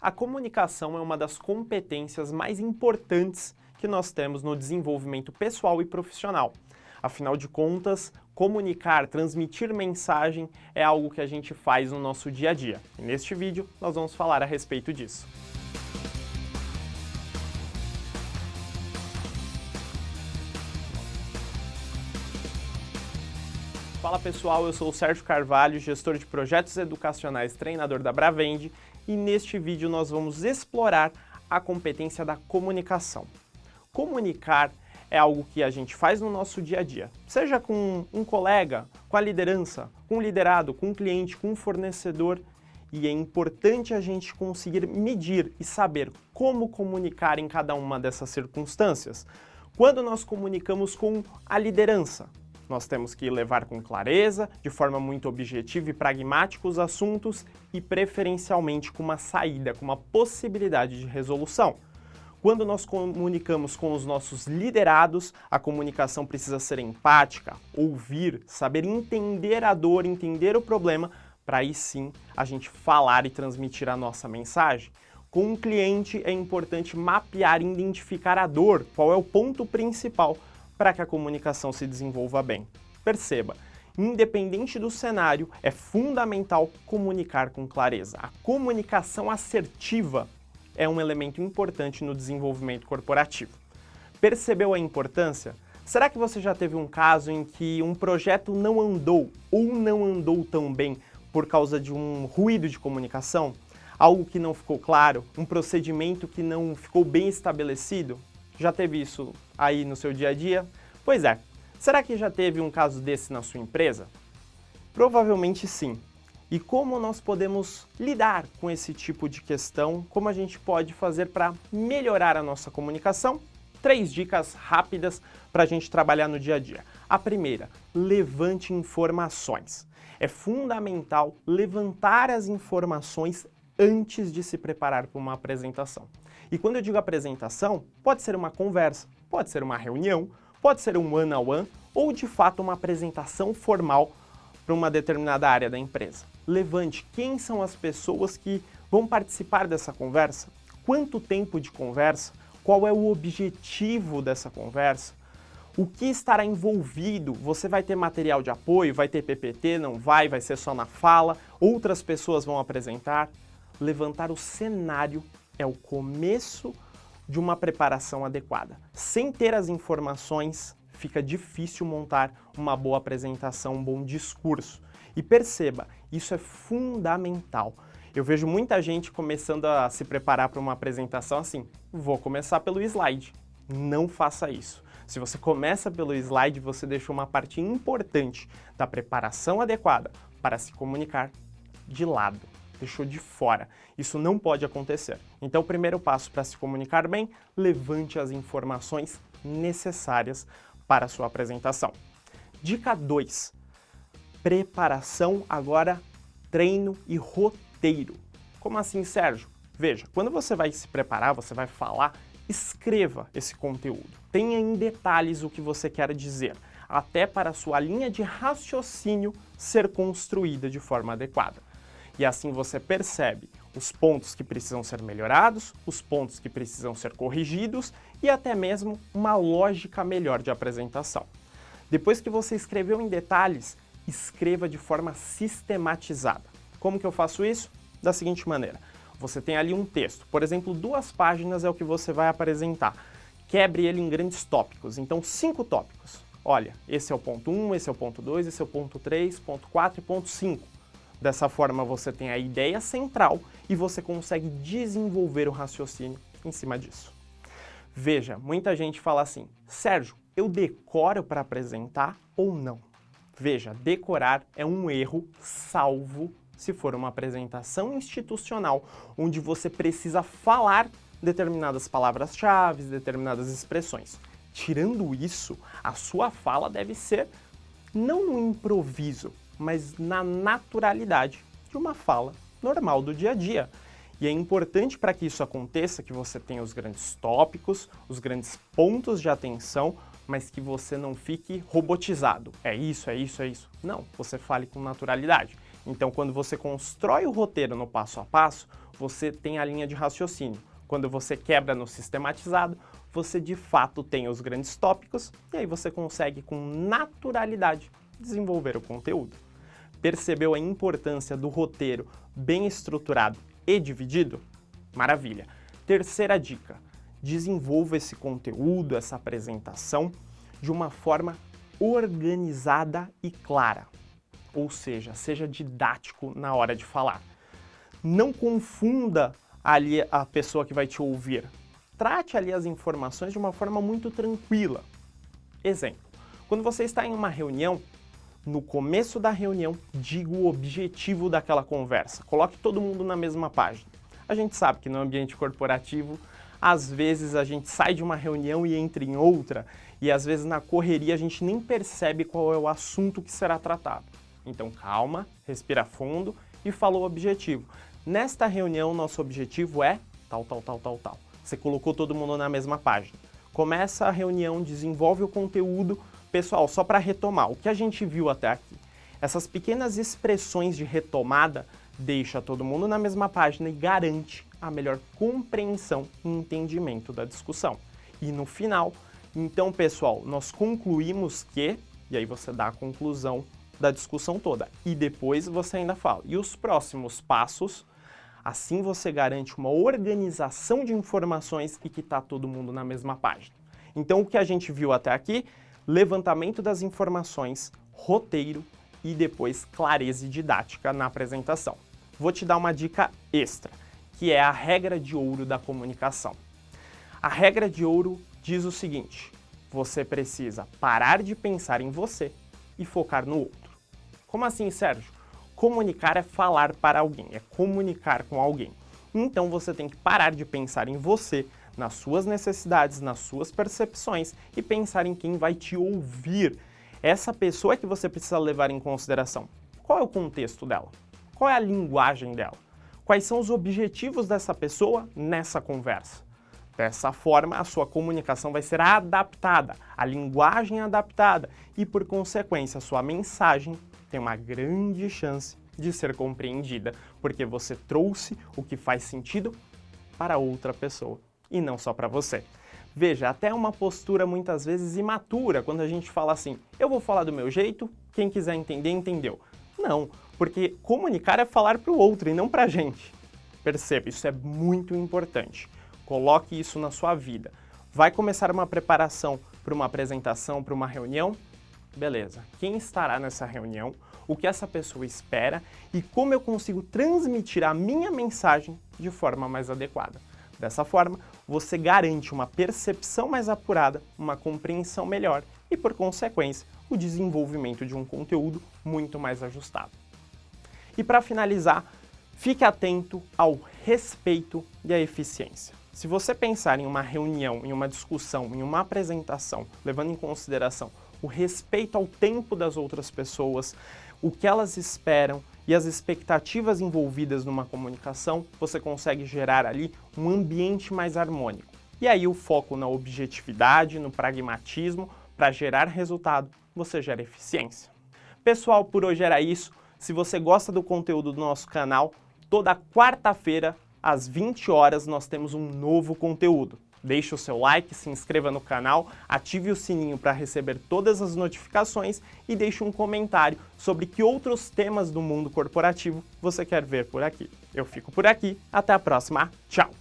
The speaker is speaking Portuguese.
A comunicação é uma das competências mais importantes que nós temos no desenvolvimento pessoal e profissional. Afinal de contas, comunicar, transmitir mensagem é algo que a gente faz no nosso dia a dia. E neste vídeo nós vamos falar a respeito disso. Fala pessoal, eu sou o Sérgio Carvalho, gestor de projetos educacionais, treinador da Bravende, e neste vídeo nós vamos explorar a competência da comunicação. Comunicar é algo que a gente faz no nosso dia a dia, seja com um colega, com a liderança, com o liderado, com um cliente, com um fornecedor, e é importante a gente conseguir medir e saber como comunicar em cada uma dessas circunstâncias. Quando nós comunicamos com a liderança, nós temos que levar com clareza, de forma muito objetiva e pragmática os assuntos e preferencialmente com uma saída, com uma possibilidade de resolução. Quando nós comunicamos com os nossos liderados, a comunicação precisa ser empática, ouvir, saber entender a dor, entender o problema, para aí sim a gente falar e transmitir a nossa mensagem. Com um cliente é importante mapear e identificar a dor, qual é o ponto principal para que a comunicação se desenvolva bem. Perceba, independente do cenário, é fundamental comunicar com clareza. A comunicação assertiva é um elemento importante no desenvolvimento corporativo. Percebeu a importância? Será que você já teve um caso em que um projeto não andou ou não andou tão bem por causa de um ruído de comunicação? Algo que não ficou claro? Um procedimento que não ficou bem estabelecido? Já teve isso aí no seu dia a dia? Pois é, será que já teve um caso desse na sua empresa? Provavelmente sim. E como nós podemos lidar com esse tipo de questão? Como a gente pode fazer para melhorar a nossa comunicação? Três dicas rápidas para a gente trabalhar no dia a dia. A primeira, levante informações. É fundamental levantar as informações antes de se preparar para uma apresentação. E quando eu digo apresentação, pode ser uma conversa, pode ser uma reunião, pode ser um one-on-one -on -one, ou de fato uma apresentação formal para uma determinada área da empresa. Levante quem são as pessoas que vão participar dessa conversa, quanto tempo de conversa, qual é o objetivo dessa conversa, o que estará envolvido, você vai ter material de apoio, vai ter PPT, não vai, vai ser só na fala, outras pessoas vão apresentar. Levantar o cenário é o começo de uma preparação adequada. Sem ter as informações, fica difícil montar uma boa apresentação, um bom discurso. E perceba, isso é fundamental. Eu vejo muita gente começando a se preparar para uma apresentação assim, vou começar pelo slide. Não faça isso. Se você começa pelo slide, você deixou uma parte importante da preparação adequada para se comunicar de lado deixou de fora. Isso não pode acontecer. Então o primeiro passo para se comunicar bem, levante as informações necessárias para a sua apresentação. Dica 2. Preparação, agora treino e roteiro. Como assim, Sérgio? Veja, quando você vai se preparar, você vai falar, escreva esse conteúdo. Tenha em detalhes o que você quer dizer, até para a sua linha de raciocínio ser construída de forma adequada e assim você percebe os pontos que precisam ser melhorados, os pontos que precisam ser corrigidos e até mesmo uma lógica melhor de apresentação. Depois que você escreveu em detalhes, escreva de forma sistematizada. Como que eu faço isso? Da seguinte maneira, você tem ali um texto, por exemplo, duas páginas é o que você vai apresentar. Quebre ele em grandes tópicos, então cinco tópicos. Olha, esse é o ponto 1, esse é o ponto 2, esse é o ponto 3, ponto 4 e ponto 5 Dessa forma você tem a ideia central e você consegue desenvolver o raciocínio em cima disso. Veja, muita gente fala assim, Sérgio, eu decoro para apresentar ou não? Veja, decorar é um erro salvo se for uma apresentação institucional, onde você precisa falar determinadas palavras-chave, determinadas expressões. Tirando isso, a sua fala deve ser não no improviso, mas na naturalidade de uma fala normal do dia a dia. E é importante para que isso aconteça que você tenha os grandes tópicos, os grandes pontos de atenção, mas que você não fique robotizado. É isso, é isso, é isso. Não, você fale com naturalidade. Então, quando você constrói o roteiro no passo a passo, você tem a linha de raciocínio. Quando você quebra no sistematizado, você de fato tem os grandes tópicos e aí você consegue com naturalidade desenvolver o conteúdo. Percebeu a importância do roteiro bem estruturado e dividido? Maravilha! Terceira dica, desenvolva esse conteúdo, essa apresentação, de uma forma organizada e clara. Ou seja, seja didático na hora de falar. Não confunda ali a pessoa que vai te ouvir. Trate ali as informações de uma forma muito tranquila. Exemplo, quando você está em uma reunião, no começo da reunião, diga o objetivo daquela conversa. Coloque todo mundo na mesma página. A gente sabe que no ambiente corporativo, às vezes a gente sai de uma reunião e entra em outra, e às vezes na correria a gente nem percebe qual é o assunto que será tratado. Então calma, respira fundo e fala o objetivo. Nesta reunião, nosso objetivo é tal, tal, tal, tal, tal. Você colocou todo mundo na mesma página. Começa a reunião, desenvolve o conteúdo. Pessoal, só para retomar, o que a gente viu até aqui? Essas pequenas expressões de retomada deixa todo mundo na mesma página e garante a melhor compreensão e entendimento da discussão. E no final, então pessoal, nós concluímos que, e aí você dá a conclusão da discussão toda, e depois você ainda fala, e os próximos passos, assim você garante uma organização de informações e que está todo mundo na mesma página. Então o que a gente viu até aqui, levantamento das informações, roteiro e depois clareza didática na apresentação. Vou te dar uma dica extra que é a regra de ouro da comunicação. A regra de ouro diz o seguinte, você precisa parar de pensar em você e focar no outro. Como assim, Sérgio? Comunicar é falar para alguém, é comunicar com alguém. Então você tem que parar de pensar em você, nas suas necessidades, nas suas percepções e pensar em quem vai te ouvir. Essa pessoa é que você precisa levar em consideração. Qual é o contexto dela? Qual é a linguagem dela? Quais são os objetivos dessa pessoa nessa conversa? Dessa forma, a sua comunicação vai ser adaptada, a linguagem adaptada e, por consequência, a sua mensagem tem uma grande chance de ser compreendida, porque você trouxe o que faz sentido para outra pessoa e não só para você. Veja, até uma postura muitas vezes imatura quando a gente fala assim, eu vou falar do meu jeito, quem quiser entender, entendeu. Não, porque comunicar é falar para o outro e não para a gente. Perceba, isso é muito importante. Coloque isso na sua vida. Vai começar uma preparação para uma apresentação, para uma reunião? Beleza. Quem estará nessa reunião? O que essa pessoa espera? E como eu consigo transmitir a minha mensagem de forma mais adequada? Dessa forma, você garante uma percepção mais apurada, uma compreensão melhor e, por consequência, o desenvolvimento de um conteúdo muito mais ajustado. E para finalizar, fique atento ao respeito e à eficiência. Se você pensar em uma reunião, em uma discussão, em uma apresentação, levando em consideração o respeito ao tempo das outras pessoas, o que elas esperam e as expectativas envolvidas numa comunicação, você consegue gerar ali um ambiente mais harmônico. E aí o foco na objetividade, no pragmatismo, para gerar resultado, você gera eficiência. Pessoal, por hoje era isso. Se você gosta do conteúdo do nosso canal, toda quarta-feira, às 20 horas, nós temos um novo conteúdo. Deixe o seu like, se inscreva no canal, ative o sininho para receber todas as notificações e deixe um comentário sobre que outros temas do mundo corporativo você quer ver por aqui. Eu fico por aqui, até a próxima, tchau!